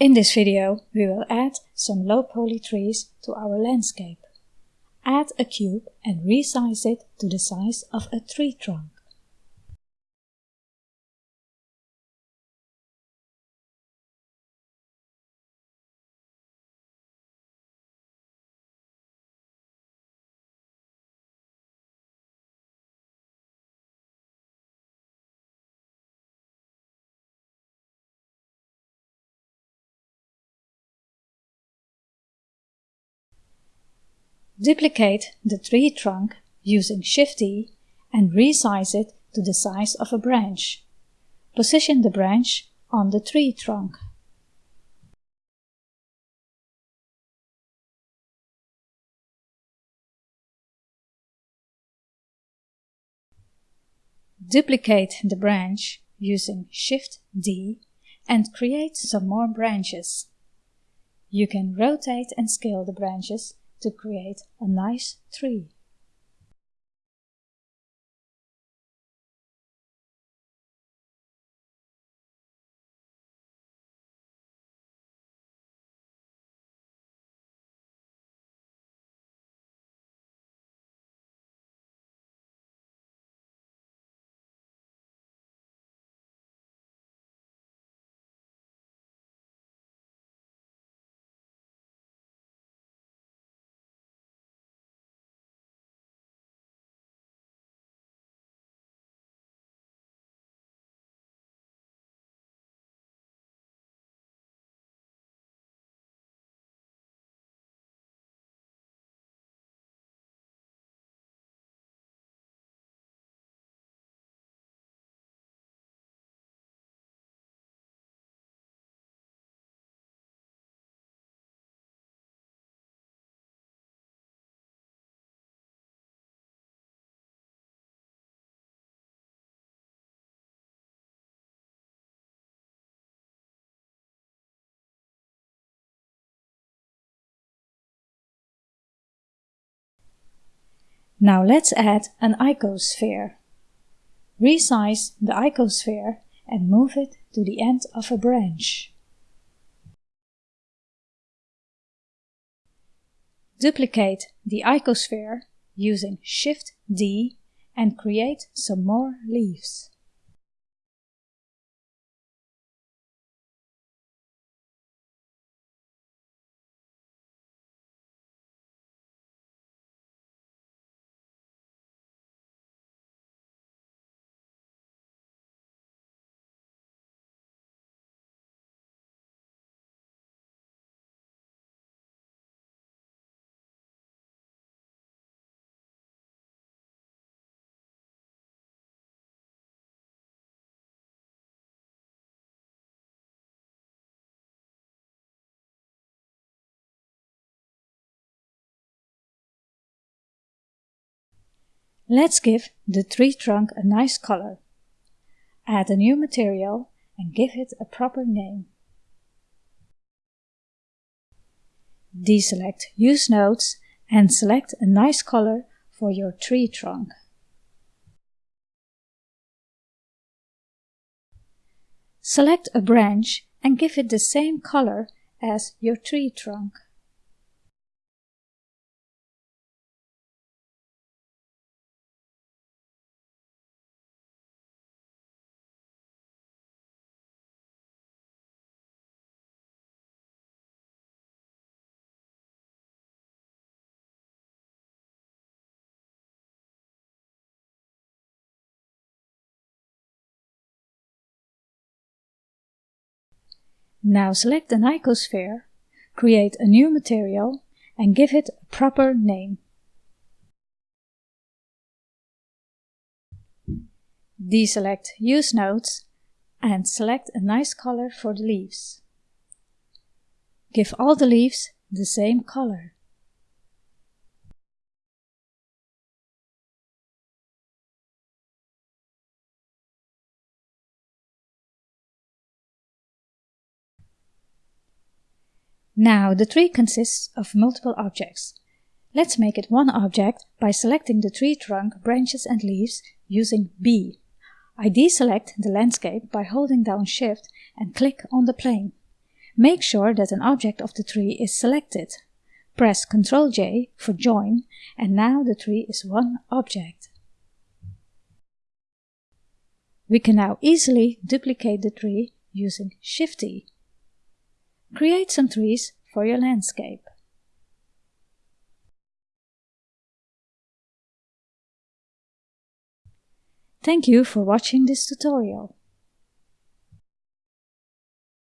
In this video we will add some low poly trees to our landscape. Add a cube and resize it to the size of a tree trunk. Duplicate the tree trunk using Shift-D and resize it to the size of a branch. Position the branch on the tree trunk. Duplicate the branch using Shift-D and create some more branches. You can rotate and scale the branches to create a nice tree. Now let's add an icosphere. Resize the icosphere and move it to the end of a branch. Duplicate the icosphere using Shift-D and create some more leaves. Let's give the tree trunk a nice color. Add a new material and give it a proper name. Deselect Use Nodes and select a nice color for your tree trunk. Select a branch and give it the same color as your tree trunk. Now select an icosphere, create a new material and give it a proper name. Deselect Use Nodes and select a nice color for the leaves. Give all the leaves the same color. Now the tree consists of multiple objects. Let's make it one object by selecting the tree trunk, branches and leaves using B. I deselect the landscape by holding down Shift and click on the plane. Make sure that an object of the tree is selected. Press Ctrl J for join and now the tree is one object. We can now easily duplicate the tree using Shift D. Create some trees for your landscape. Thank you for watching this tutorial.